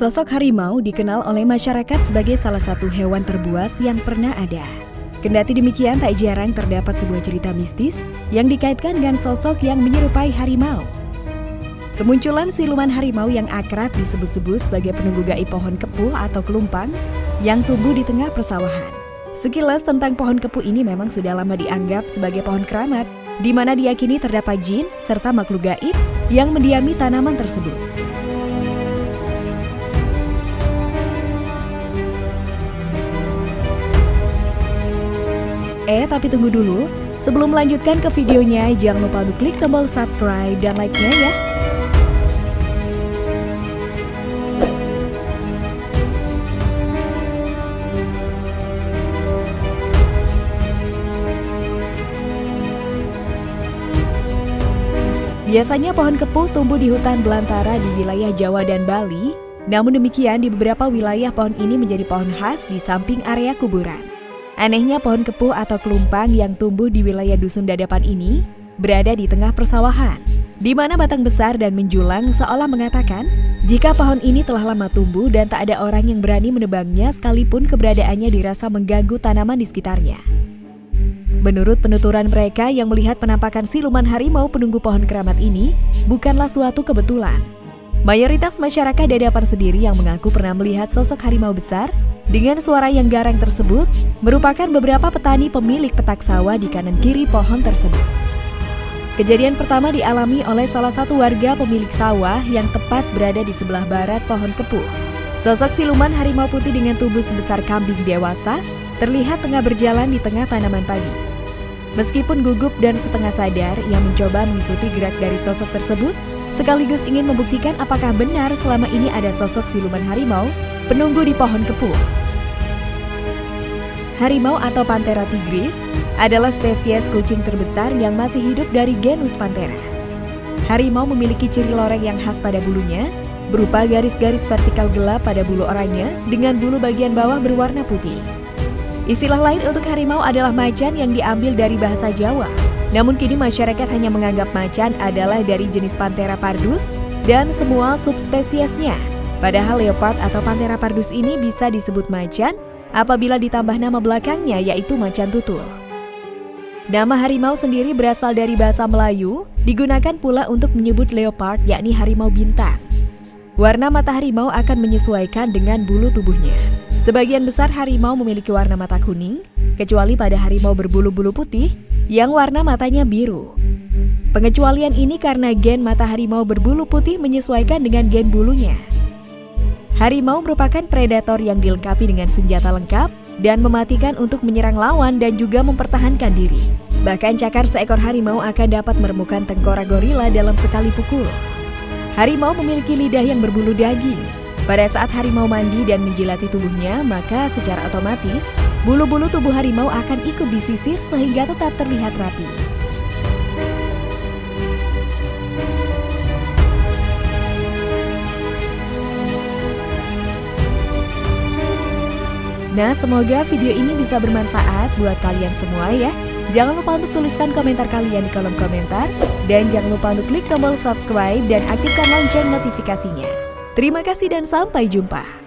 Sosok harimau dikenal oleh masyarakat sebagai salah satu hewan terbuas yang pernah ada. Kendati demikian, tak jarang terdapat sebuah cerita mistis yang dikaitkan dengan sosok yang menyerupai harimau. Kemunculan siluman harimau yang akrab disebut-sebut sebagai penunggu gaib pohon kepuh atau kelumpang yang tumbuh di tengah persawahan. Sekilas tentang pohon kepuh ini memang sudah lama dianggap sebagai pohon keramat, di mana diyakini terdapat jin serta makhluk gaib yang mendiami tanaman tersebut. Eh, tapi tunggu dulu. Sebelum melanjutkan ke videonya, jangan lupa untuk klik tombol subscribe dan like-nya ya. Biasanya pohon kepuh tumbuh di hutan belantara di wilayah Jawa dan Bali, namun demikian di beberapa wilayah pohon ini menjadi pohon khas di samping area kuburan. Anehnya pohon kepuh atau kelumpang yang tumbuh di wilayah Dusun Dadapan ini berada di tengah persawahan, di mana batang besar dan menjulang seolah mengatakan jika pohon ini telah lama tumbuh dan tak ada orang yang berani menebangnya sekalipun keberadaannya dirasa mengganggu tanaman di sekitarnya. Menurut penuturan mereka yang melihat penampakan siluman harimau penunggu pohon keramat ini bukanlah suatu kebetulan. Mayoritas masyarakat Dadapan sendiri yang mengaku pernah melihat sosok harimau besar dengan suara yang garang tersebut, merupakan beberapa petani pemilik petak sawah di kanan kiri pohon tersebut. Kejadian pertama dialami oleh salah satu warga pemilik sawah yang tepat berada di sebelah barat pohon kepuh. Sosok siluman harimau putih dengan tubuh sebesar kambing dewasa terlihat tengah berjalan di tengah tanaman padi. Meskipun gugup dan setengah sadar, ia mencoba mengikuti gerak dari sosok tersebut, sekaligus ingin membuktikan apakah benar selama ini ada sosok siluman harimau penunggu di pohon kepuh. Harimau atau Panthera tigris adalah spesies kucing terbesar yang masih hidup dari genus Panthera. Harimau memiliki ciri loreng yang khas pada bulunya, berupa garis-garis vertikal gelap pada bulu orangnya dengan bulu bagian bawah berwarna putih. Istilah lain untuk harimau adalah macan yang diambil dari bahasa Jawa. Namun kini masyarakat hanya menganggap macan adalah dari jenis Panthera pardus dan semua subspesiesnya. Padahal leopard atau Panthera pardus ini bisa disebut macan apabila ditambah nama belakangnya yaitu macan tutul. Nama harimau sendiri berasal dari bahasa Melayu, digunakan pula untuk menyebut leopard yakni harimau bintang. Warna mata harimau akan menyesuaikan dengan bulu tubuhnya. Sebagian besar harimau memiliki warna mata kuning, kecuali pada harimau berbulu-bulu putih yang warna matanya biru. Pengecualian ini karena gen mata harimau berbulu putih menyesuaikan dengan gen bulunya. Harimau merupakan predator yang dilengkapi dengan senjata lengkap dan mematikan untuk menyerang lawan dan juga mempertahankan diri. Bahkan cakar seekor harimau akan dapat meremukan tengkorak gorila dalam sekali pukul. Harimau memiliki lidah yang berbulu daging. Pada saat harimau mandi dan menjilati tubuhnya, maka secara otomatis bulu-bulu tubuh harimau akan ikut disisir sehingga tetap terlihat rapi. Nah, semoga video ini bisa bermanfaat buat kalian semua ya. Jangan lupa untuk tuliskan komentar kalian di kolom komentar. Dan jangan lupa untuk klik tombol subscribe dan aktifkan lonceng notifikasinya. Terima kasih dan sampai jumpa.